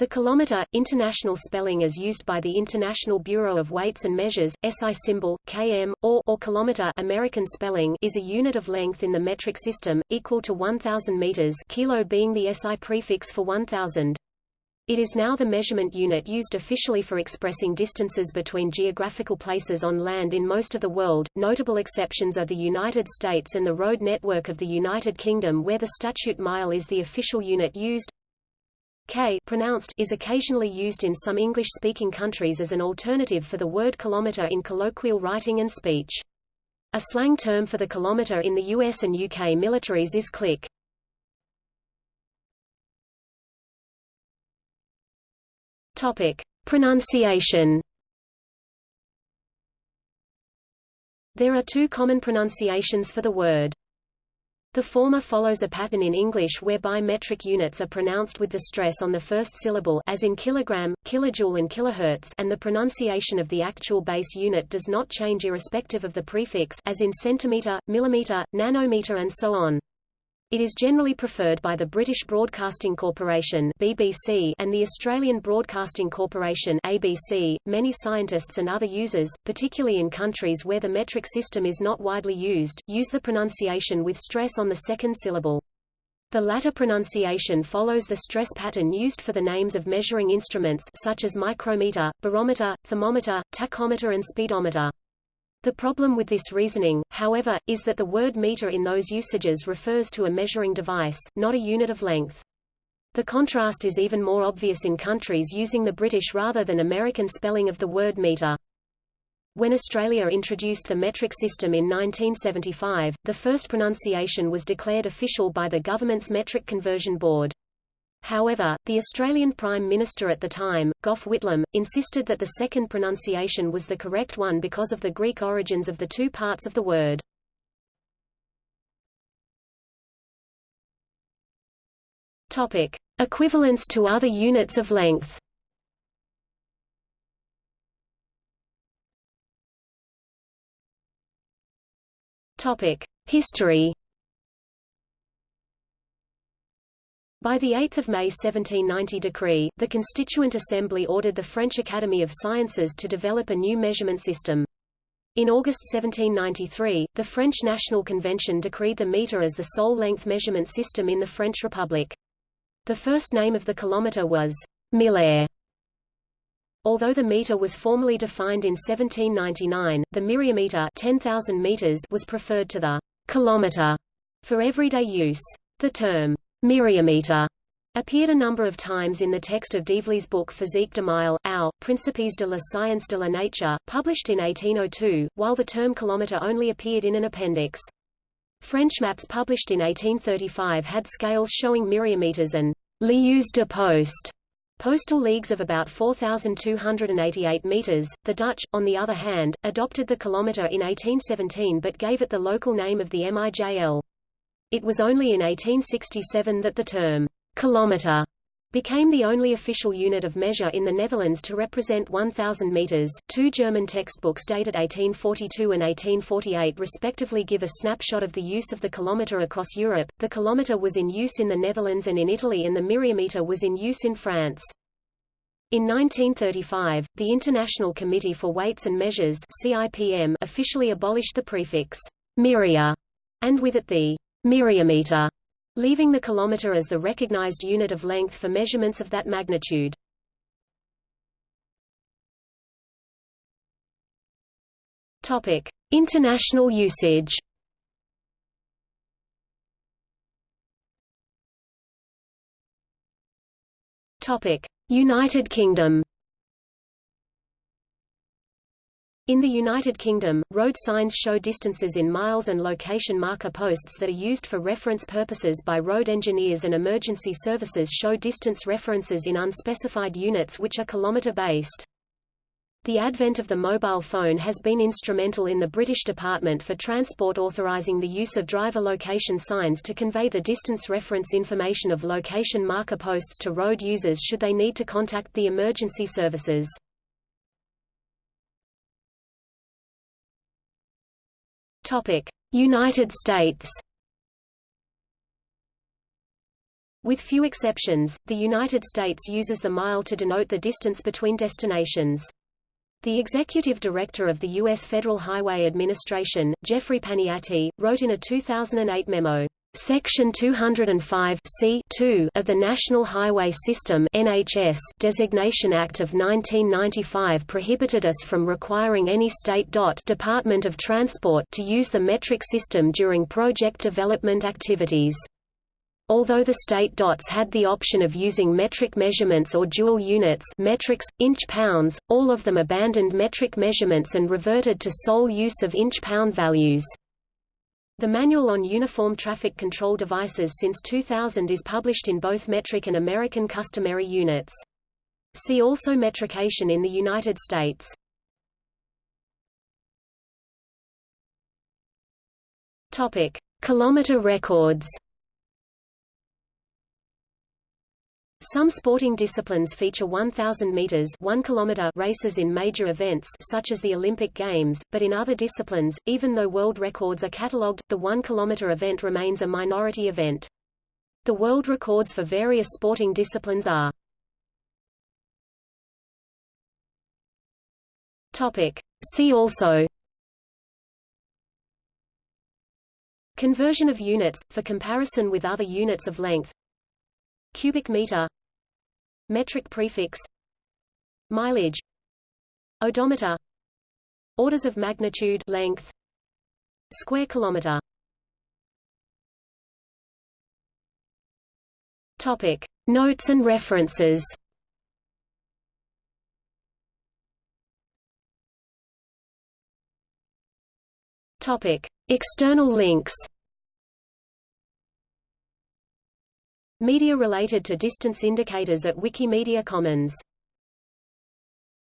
The kilometer, international spelling as used by the International Bureau of Weights and Measures, SI symbol, km, or, or kilometer American spelling is a unit of length in the metric system, equal to 1,000 meters kilo being the SI prefix for 1,000. It is now the measurement unit used officially for expressing distances between geographical places on land in most of the world. Notable exceptions are the United States and the road network of the United Kingdom where the statute mile is the official unit used. K pronounced is occasionally used in some English-speaking countries as an alternative for the word kilometer in colloquial writing and speech. A slang term for the kilometer in the US and UK militaries is click. Topic: Pronunciation. There are two common pronunciations for the word. The former follows a pattern in English whereby metric units are pronounced with the stress on the first syllable as in kilogram, kilojoule and kilohertz and the pronunciation of the actual base unit does not change irrespective of the prefix as in centimeter, millimeter, nanometer and so on. It is generally preferred by the British Broadcasting Corporation (BBC) and the Australian Broadcasting Corporation (ABC). Many scientists and other users, particularly in countries where the metric system is not widely used, use the pronunciation with stress on the second syllable. The latter pronunciation follows the stress pattern used for the names of measuring instruments such as micrometer, barometer, thermometer, tachometer and speedometer. The problem with this reasoning, however, is that the word meter in those usages refers to a measuring device, not a unit of length. The contrast is even more obvious in countries using the British rather than American spelling of the word meter. When Australia introduced the metric system in 1975, the first pronunciation was declared official by the government's Metric Conversion Board. However, the Australian Prime Minister at the time, Gough Whitlam, insisted that the second pronunciation was the correct one because of the Greek origins of the two parts of the word. Topic: Equivalence to other units of length. Topic: History By the 8 May 1790 decree, the Constituent Assembly ordered the French Academy of Sciences to develop a new measurement system. In August 1793, the French National Convention decreed the meter as the sole length measurement system in the French Republic. The first name of the kilometer was millaire. Although the meter was formally defined in 1799, the myriameter 10,000 meters was preferred to the kilometer for everyday use. The term myriameter appeared a number of times in the text of Develey's book Physique d'Emile, Au, Principes de la Science de la Nature, published in 1802, while the term kilometre only appeared in an appendix. French maps published in 1835 had scales showing myriameters and lieues de poste, postal leagues of about 4,288 meters. The Dutch, on the other hand, adopted the kilometre in 1817 but gave it the local name of the MIJL. It was only in 1867 that the term kilometer became the only official unit of measure in the Netherlands to represent 1,000 meters. Two German textbooks dated 1842 and 1848 respectively give a snapshot of the use of the kilometer across Europe. The kilometer was in use in the Netherlands and in Italy and the myriameter was in use in France. In 1935, the International Committee for Weights and Measures CIPM officially abolished the prefix myria and with it the myriameter, leaving the kilometer as the recognized unit of length for measurements of that magnitude. Topic: International usage. Topic: United Kingdom. In the United Kingdom, road signs show distances in miles and location marker posts that are used for reference purposes by road engineers and emergency services show distance references in unspecified units which are kilometre-based. The advent of the mobile phone has been instrumental in the British Department for Transport authorising the use of driver location signs to convey the distance reference information of location marker posts to road users should they need to contact the emergency services. United States. With few exceptions, the United States uses the mile to denote the distance between destinations. The executive director of the U.S. Federal Highway Administration, Jeffrey Paniati, wrote in a 2008 memo, Section 205 C of the National Highway System NHS Designation Act of 1995 prohibited us from requiring any state DOT Department of Transport to use the metric system during project development activities. Although the state DOTs had the option of using metric measurements or dual units metrics, inch-pounds, all of them abandoned metric measurements and reverted to sole use of inch-pound values. The Manual on Uniform Traffic Control Devices since 2000 is published in both metric and American customary units. See also metrication in the United States. Topic: Kilometer records. Some sporting disciplines feature 1,000 meters 1 kilometer races in major events such as the Olympic Games, but in other disciplines, even though world records are catalogued, the 1 kilometer event remains a minority event. The world records for various sporting disciplines are Topic. See also Conversion of units, for comparison with other units of length cubic meter metric prefix mileage odometer orders of magnitude length square kilometer. Topic notes and references. Topic external links Media related to distance indicators at Wikimedia Commons